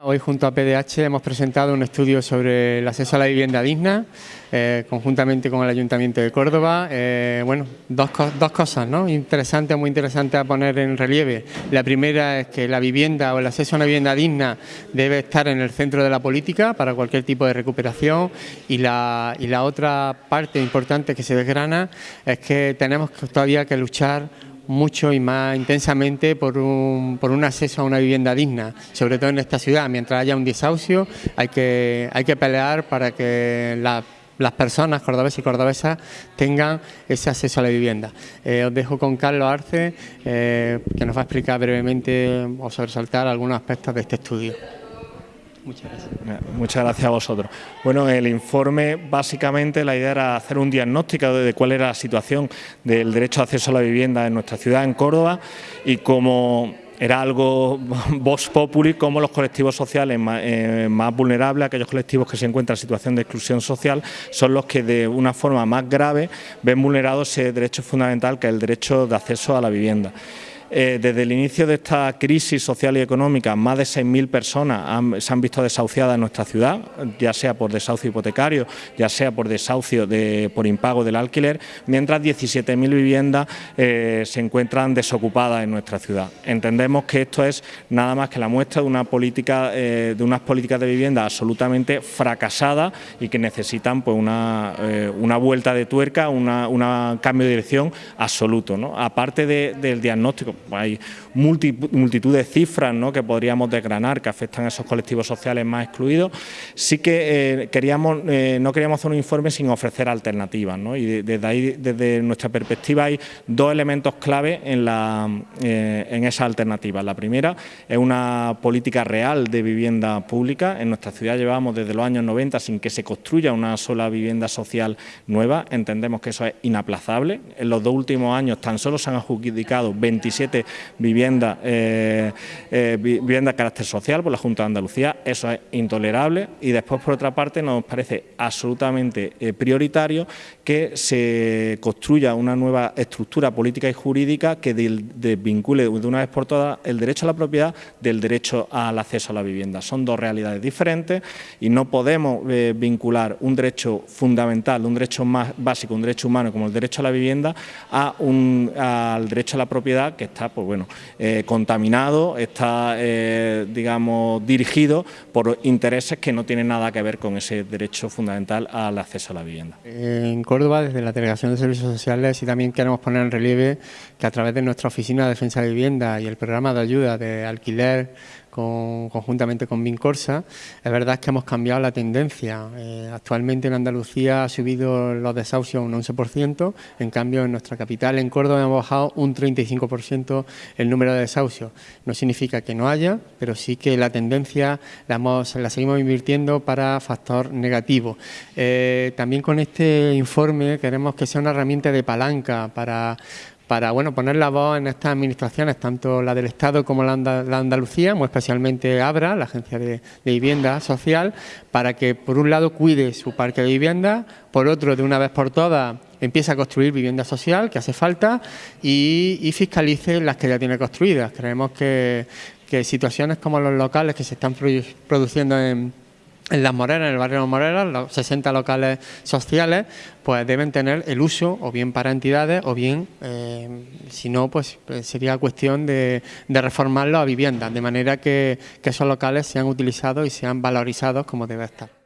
Hoy junto a PDH hemos presentado un estudio sobre el acceso a la vivienda digna, eh, conjuntamente con el Ayuntamiento de Córdoba. Eh, bueno, dos, dos, cosas ¿no? interesantes, muy interesantes a poner en relieve. La primera es que la vivienda o el acceso a una vivienda digna debe estar en el centro de la política para cualquier tipo de recuperación y la, y la otra parte importante que se desgrana es que tenemos todavía que luchar mucho y más intensamente por un, por un acceso a una vivienda digna, sobre todo en esta ciudad. Mientras haya un desahucio hay que, hay que pelear para que las personas cordobeses y cordobesas tengan ese acceso a la vivienda. Eh, os dejo con Carlos Arce, eh, que nos va a explicar brevemente o sobresaltar algunos aspectos de este estudio. Muchas gracias. Muchas gracias a vosotros. Bueno, el informe básicamente la idea era hacer un diagnóstico de cuál era la situación del derecho de acceso a la vivienda en nuestra ciudad, en Córdoba, y cómo era algo vox populi, como los colectivos sociales eh, más, vulnerables, aquellos colectivos que se encuentran en situación de exclusión social, son los que de una forma más grave ven vulnerado ese derecho fundamental que es el derecho de acceso a la vivienda. Eh, desde el inicio de esta crisis social y económica, más de 6.000 personas se han visto desahuciadas en nuestra ciudad, ya sea por desahucio hipotecario, ya sea por desahucio por impago del alquiler, mientras 17.000 viviendas eh, se encuentran desocupadas en nuestra ciudad. Entendemos que esto es nada más que la muestra de una política, eh, de unas políticas de vivienda absolutamente fracasadas y que necesitan pues, una, vuelta de tuerca, un cambio de dirección absoluto. Aparte del diagnóstico, hay multitud de cifras que podríamos desgranar que afectan a esos colectivos sociales más excluidos. Sí que eh, queríamos, eh, no queríamos hacer un informe sin ofrecer alternativas y desde ahí, desde nuestra perspectiva, hay dos elementos clave en, la, eh, en esa alternativa. La primera es una política real de vivienda pública. En nuestra ciudad llevamos desde los años 90 sin que se construya una sola vivienda social nueva. Entendemos que eso es inaplazable. En los dos últimos años tan solo se han adjudicado 27 viviendas eh, eh, vivienda de carácter social por la Junta de Andalucía, eso es intolerable y después por otra parte nos parece absolutamente eh, prioritario que se construya una nueva estructura política y jurídica que desvincule de una vez por todas el derecho a la propiedad del derecho al acceso a la vivienda. Son dos realidades diferentes y no podemos vincular un derecho fundamental, un derecho más básico, un derecho humano como el derecho a la vivienda a un, al derecho a la propiedad que está está pues bueno, eh, contaminado, está eh, digamos dirigido por intereses que no tienen nada que ver con ese derecho fundamental al acceso a la vivienda. En Córdoba, desde la Delegación de Servicios Sociales, y también queremos poner en relieve que a través de nuestra Oficina de Defensa de Vivienda y el programa de ayuda de alquiler conjuntamente con Vincorsa, es verdad que hemos cambiado la tendencia. Eh, actualmente en Andalucía ha subido los desahucios un 11%, en cambio en nuestra capital, en Córdoba, hemos bajado un 35% el número de desahucios. No significa que no haya, pero sí que la tendencia la, la seguimos invirtiendo para factor negativo. Eh, también con este informe queremos que sea una herramienta de palanca para para bueno, poner la voz en estas administraciones, tanto la del Estado como la, de Andalucía, muy especialmente ABRA, la Agencia de, Vivienda Social, para que por un lado cuide su parque de vivienda, por otro, de una vez por todas, empiece a construir vivienda social, que hace falta, y, fiscalice las que ya tiene construidas. Creemos que, situaciones como los locales que se están produciendo en en Las Moreras, en el barrio de Las Moreras, los 60 locales sociales, pues deben tener el uso o bien para entidades o bien, eh, si no, pues, pues sería cuestión de, de reformarlo a viviendas, de manera que esos locales sean utilizados y sean valorizados como debe estar.